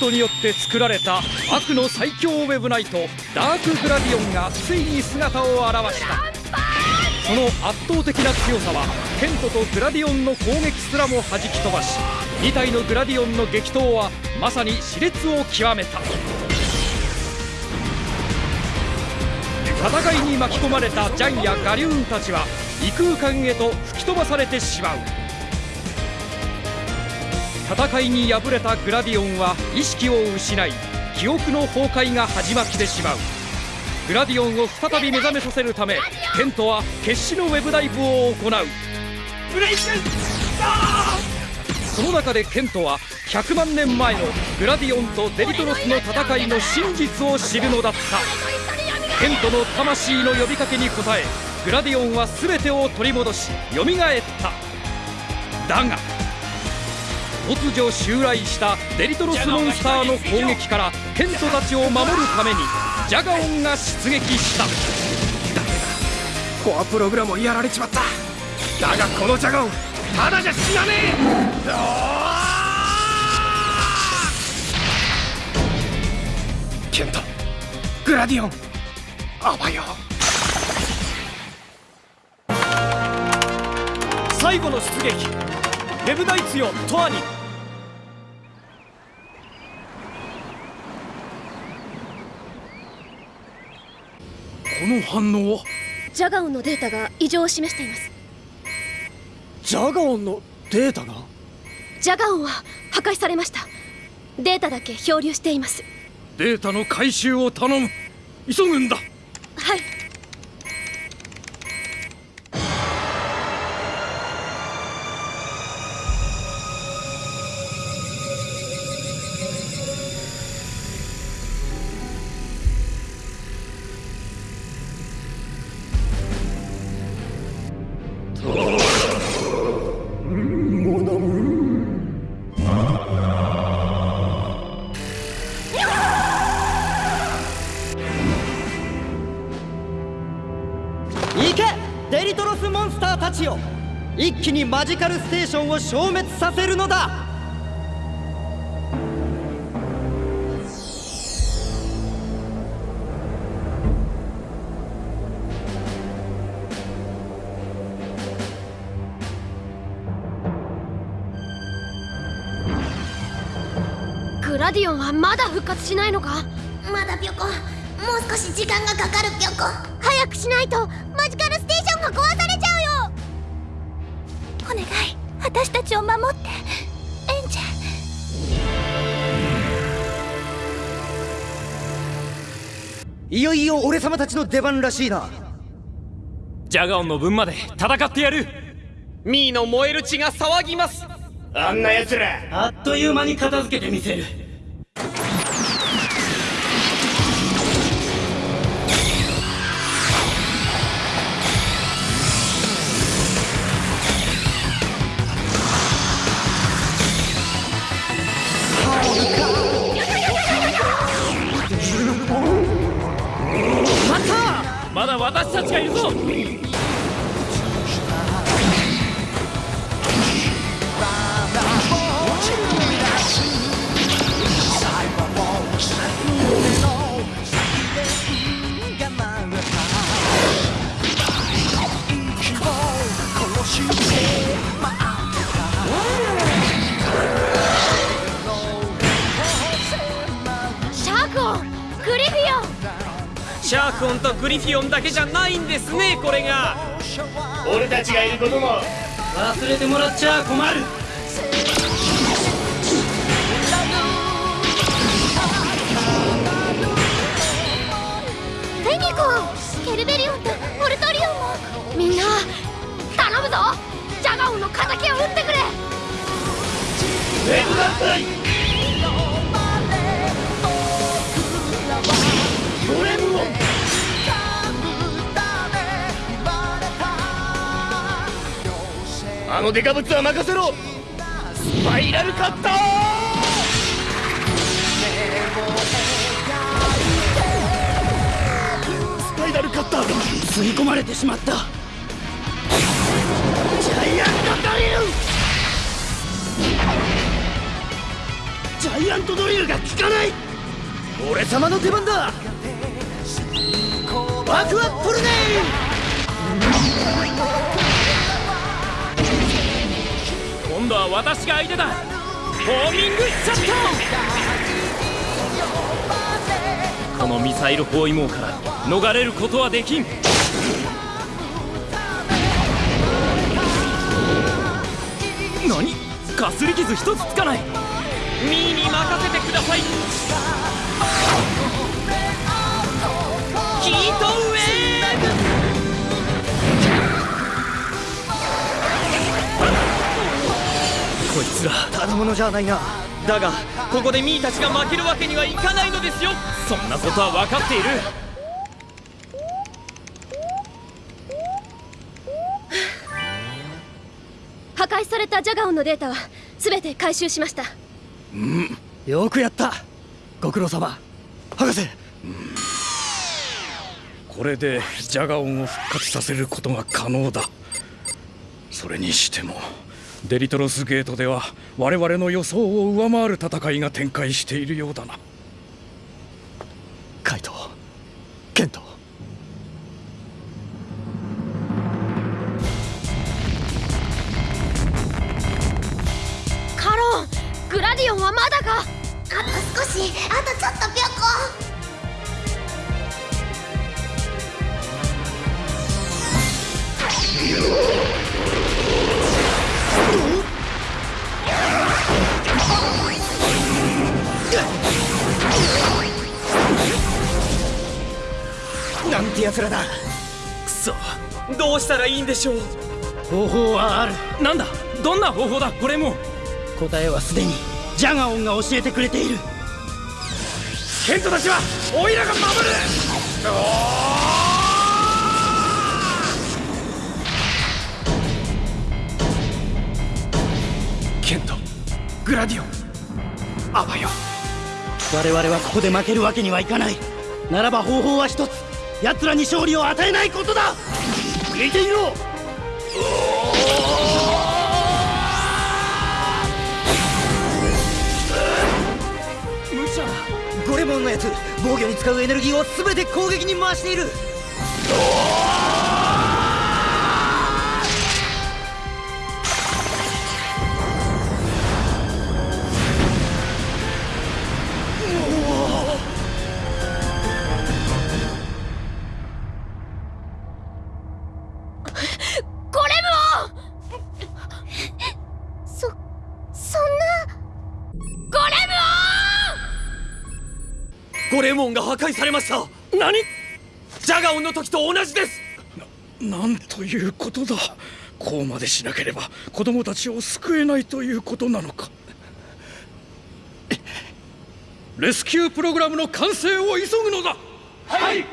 ドによって作られた悪の最強ウェブナイトダークグラディオンがついに姿を現した。その圧倒的な強さはケントとグラディオンの攻撃すらも弾き飛ばし2体のグラディオンの激闘はまさに熾烈を極めた。戦いに巻き込まれたジャンやガリューンたちは異空間へと吹き飛ばされてしまう。戦いに敗れたグラディオンは意識を失い記憶の崩壊が始まってしまう。グラディオンを再び目覚めさせるためケントは決死のウェブダイブを行う。ブレイクその中でケントは100万年前のグラディオンとデリトロスの戦いの真実を知るのだった。ケントの魂の呼びかけに応えグラディオンは全てを取り戻し蘇った。だが突如襲来したデリトロスモンスターの攻撃からケントたちを守るためにジャガオンが出撃した。ダメだコアプログラムをやられちまった。だがこのジャガオンただじゃ死なねえ。ケントグラディオンあばよ最後の出撃。レブダイツよトアニの反応は？ジャガオンのデータが異常を示しています。ジャガオンのデータが？ジャガオンは破壊されました。データだけ漂流しています。データの回収を頼む。急ぐんだ。はい一気にマジカルステーションを消滅させるのだ。グラディオンはまだ復活しないのか？まだピョコ。もう少し時間がかかるピョコ。早くしないとマジカルステーションが壊され私たちを守って。エンジェいよいよ俺様たちの出番らしいな。ジャガオンの分まで戦ってやる。ミーの燃える血が騒ぎます。あんな奴ら。あっという間に片付けてみせる私たちがいるぞ。とグリフィオンだけじゃないんですねこれが。俺たちがいることも。忘れてもらっちゃ困る。フェニコンケルベリオンとモルトリオンも。みんな頼むぞ。ジャガオンの敵を撃ってくれ。レブだったのデカブツは任せろスパイラルカッタースパイラルカッターが吸い込まれてしまったジャイアントドリルジャイアントドリルが効かない俺様の出番だワクワトルネイ今度は私が相手だ。ホーミングシャットこのミサイル包囲網から逃れることはできん。何？かすり傷一つつかない。ミーに任せてください。ヒートウこいつら。ただものじゃないなだがここでミーたちが負けるわけにはいかないのですよ。そんなことは分かっている。破壊されたジャガオンのデータは全て回収しました。よくやった。ご苦労様。博士。これでジャガオンを復活させることが可能だ。それにしてもデリトロスゲートでは我々の予想を上回る戦いが展開しているようだな。なんて奴らだ。くそ。どうしたらいいんでしょう。方法はある。なんだ？どんな方法だ？これも。答えはすでにジャガオンが教えてくれている。ケントたちはオイラが守る。ケントグラディオンあばよ我々はここで負けるわけにはいかない。ならば方法は一つ奴らに勝利を与えないことだ。見ていろ。無茶ゴレモンのやつ防御に使うエネルギーを全て攻撃に回している。壊されました。何？ジャガオンの時と同じです。なんということだ。こうまでしなければ子供たちを救えないということなのか。レスキュープログラムの完成を急ぐのだ。はい！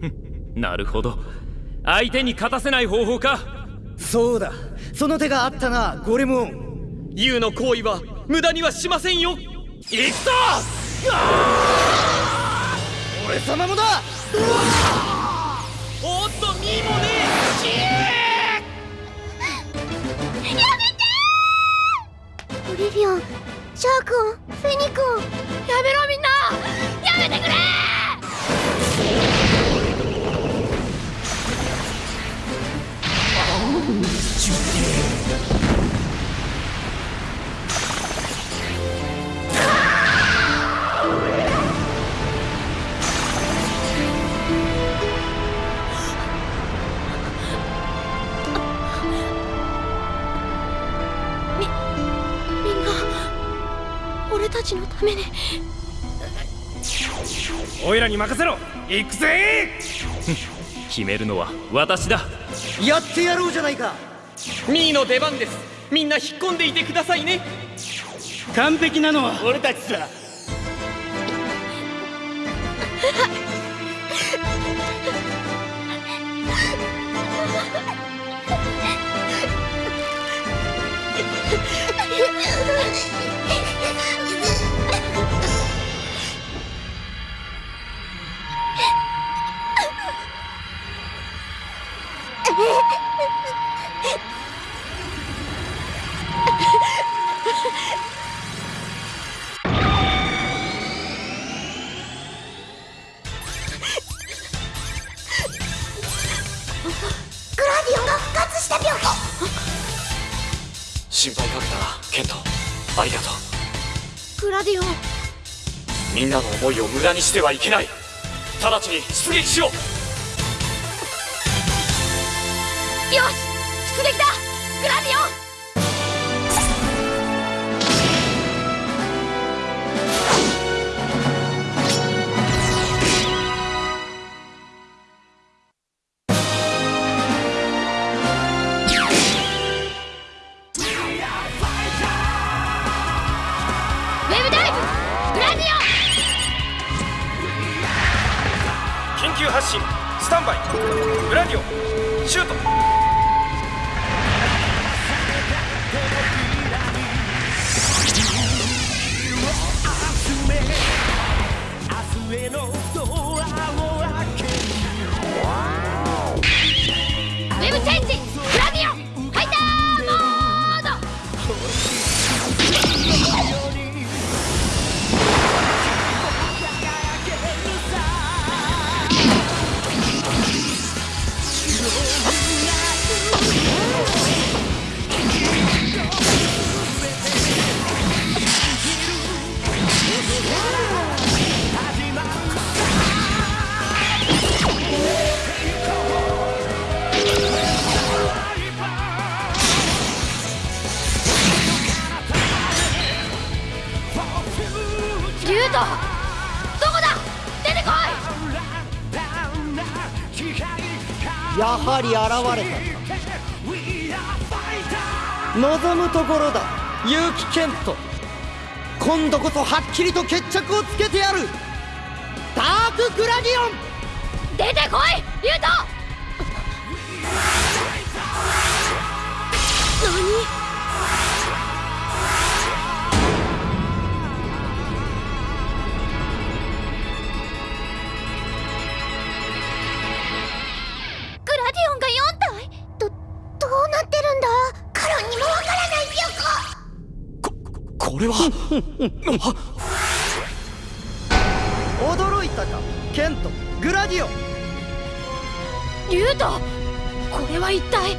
なるほど。相手に勝たせない方法か。そうだ。その手があったなゴレモン。ユウの行為は無駄にはしませんよ。行くぞ俺様もだ!おっとミーもねオリリオンシャークオンフェニクオン!やめろみんな!やめてくれ!みたちのためにおいらに任せろ。行くぜ。決めるのは私だ。やってやろうじゃないか。ミーの出番です。みんな引っ込んでいてくださいね。完璧なのは俺たちさ心配かけたなケント。ありがとう。グラディオン。みんなの思いを無駄にしてはいけない。直ちに出撃しようよし出撃だグラディオン。ウェブダイブグラディオン。緊急発進スタンバイ。グラディオンシュートり現れた。望むところだ。結城健人今度こそはっきりと決着をつけてやる。ダークグラディオン。出てこいリュウトれは。驚いたかケントグラディオ。ンリュウトこれは一体？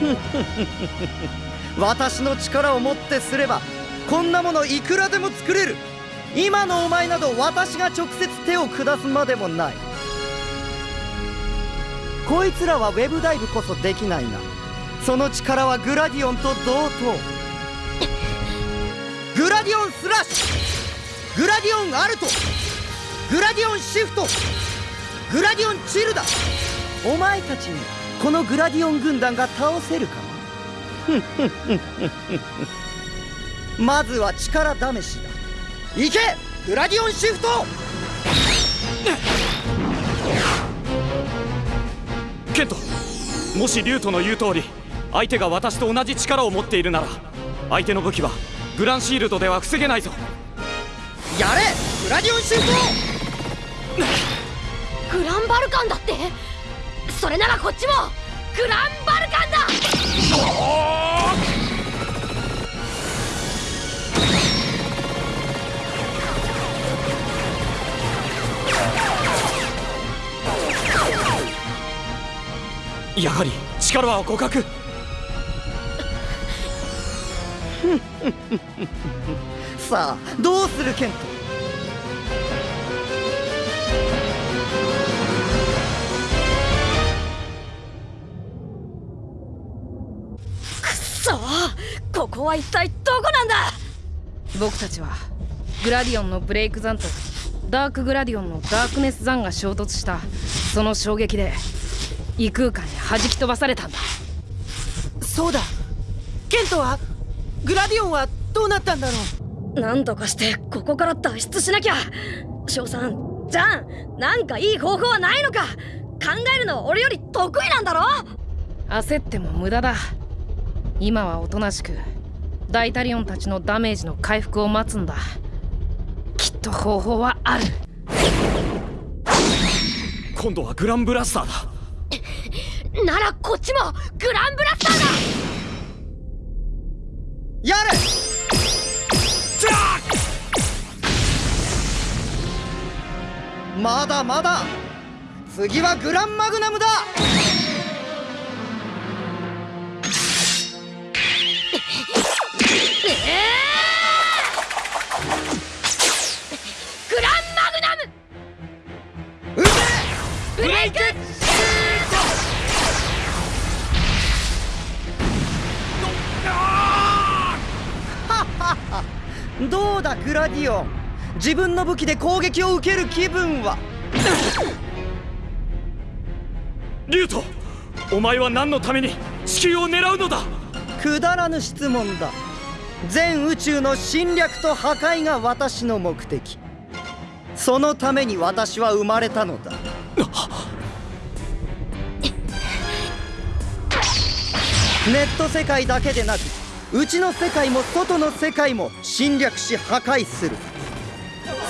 私の力をもってすればこんなものいくらでも作れる。今のお前など私が直接手を下すまでもない。こいつらはウェブダイブこそできないがその力はグラディオンと同等ディオンスラッシュ。グラディオンアルト。グラディオンシフト。グラディオンチルだお前たちにこのグラディオン軍団が倒せるかな？まずは力試しだ。行け！グラディオンシフト！ケントもしリュウトの言う通り相手が私と同じ力を持っているなら相手の武器はグランシールドでは防げないぞ。やれグラディオンシフト。グランバルカンだって？それならこっちも。グランバルカンだ！やはり力は互角 さあどうするケント？ここは一体どこなんだ？僕たちはグラディオンのブレイク残とダークグラディオンのダークネス残が衝突したその衝撃で異空間に弾き飛ばされたんだ。そうだ。ケントはグラディオンはどうなったんだろう？なんとかしてここから脱出しなきゃ。翔さんジャンなんかいい方法はないのか？考えるの俺より得意なんだろ？焦っても無駄だ。今はおとなしくダイタリオンたちのダメージの回復を待つんだ。きっと方法はある。今度はグランブラスターだ。ならこっちもグランブラスターだやる。まだまだ。次はグランマグナムだ。グランマグナム。ブレイク。どうだグラディオン。自分の武器で攻撃を受ける気分は？リュウトお前は何のために地球を狙うのだ？くだらぬ質問だ。全宇宙の侵略と破壊が私の目的。そのために私は生まれたのだ。ネット世界だけでなくうちの世界も外の世界も侵略し破壊する。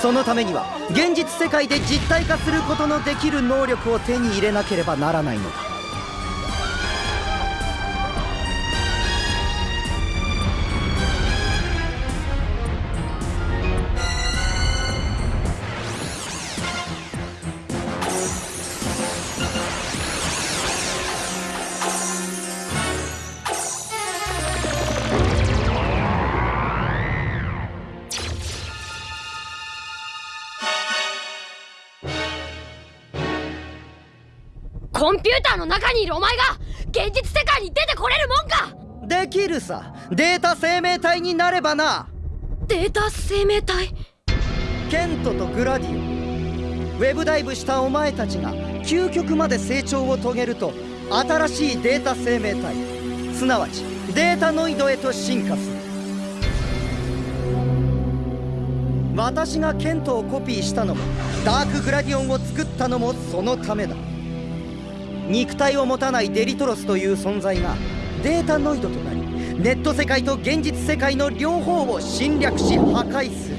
そのためには現実世界で実体化することのできる能力を手に入れなければならないのだ。現実世界に出てこれるもんか！できるさ。データ生命体になればな。データ生命体？ケントとグラディオ。ンウェブダイブしたお前たちが究極まで成長を遂げると新しいデータ生命体。すなわちデータノイドへと進化する。私がケントをコピーしたのもダークグラディオンを作ったのもそのためだ肉体を持たないデリトロスという存在がデータノイドとなりネット世界と現実世界の両方を侵略し破壊する。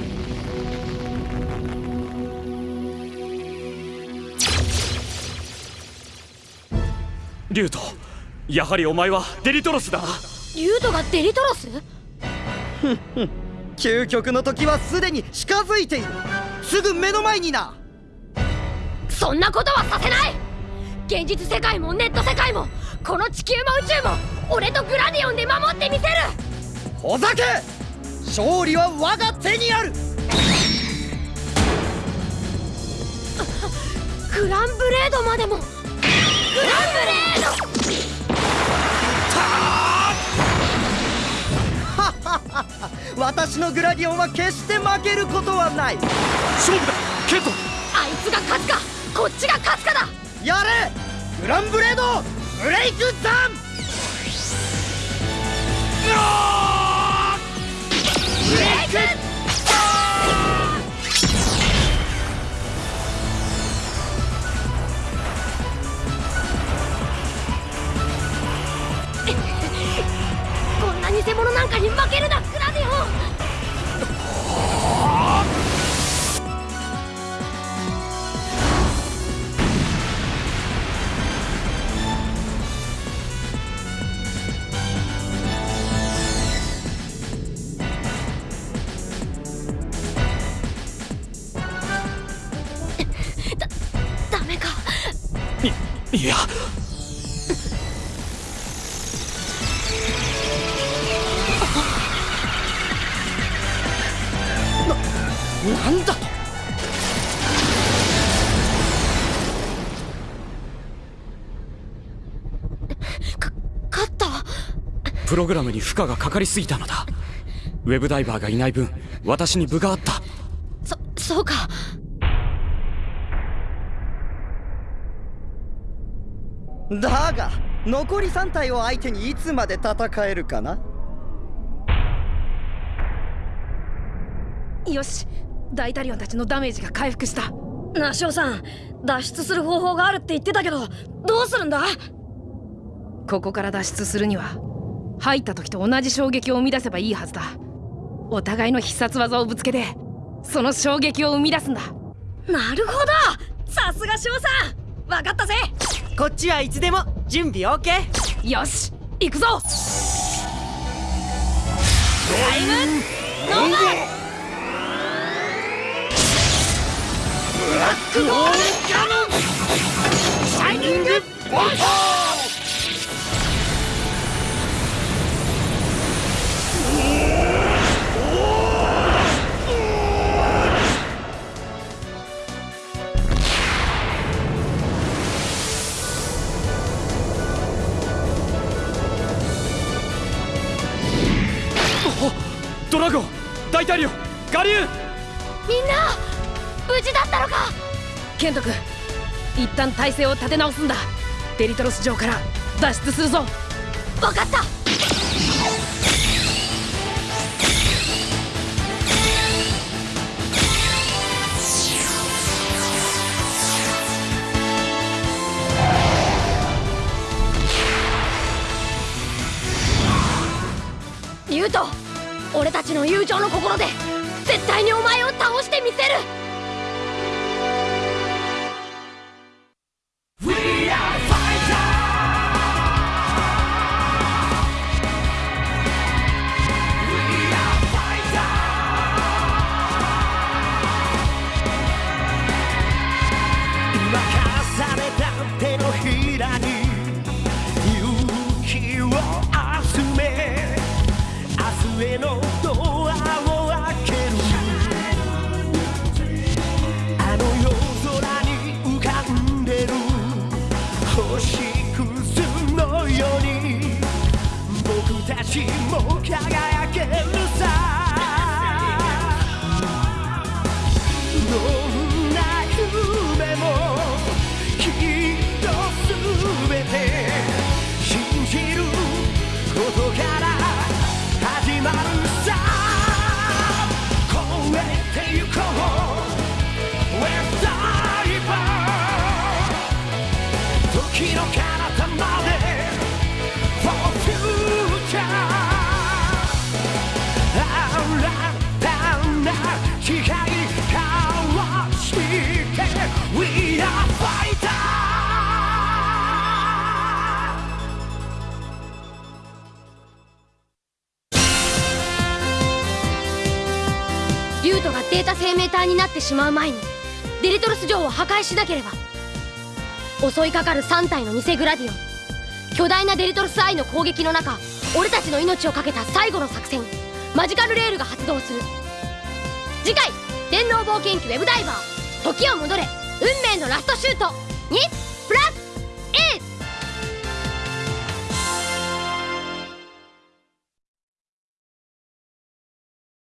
リュウトやはりお前はデリトロスだ。なリュウトがデリトロス？究極の時はすでに近づいている。すぐ目の前にな。そんなことはさせない現実世界もネット世界もこの地球も宇宙も俺とグラディオンで守ってみせる。ほざけ！勝利は我が手にある！グランブレードまでも。グランブレー私のグラディオンは決して負けることはない。勝負だ！ケント！ドあいつが勝つかこっちが勝つかだやれグランブレードブレイクダウン。ブレイクプログラムに負荷がかかりすぎたのだ。ウェブダイバーがいない分私に分があった。そそうか。だが残り3体を相手にいつまで戦えるかな？よし。ダイタリオンたちのダメージが回復した。ナショウさん脱出する方法があるって言ってたけどどうするんだ？ここから脱出するには入った時と同じ衝撃を生み出せばいいはずだ。お互いの必殺技をぶつけてその衝撃を生み出すんだ。なるほど！さすが翔さん！わかったぜ！こっちはいつでも準備 OK よし！行くぞ！タイム！ノーバーブラックホールキャノンシャイニング！ボルト大体よガリューンみんな無事だったのか。ケント君一旦体勢を立て直すんだ。デリトロス城から脱出するぞ。分かった。情の心で絶対にお前を倒してみせる。今重ねた手のひらに勇気を集め明日への道僕たちも輝けるさ。どんな夢もきっと全て信じることがてしまう前にデリトロス城を破壊しなければ襲いかかる3体の偽グラディオン巨大なデリトロスアイの攻撃の中俺たちの命を懸けた最後の作戦マジカルレールが発動する。次回「電脳冒険記ウェブダイバー時を戻れ運命のラストシュート」にプラス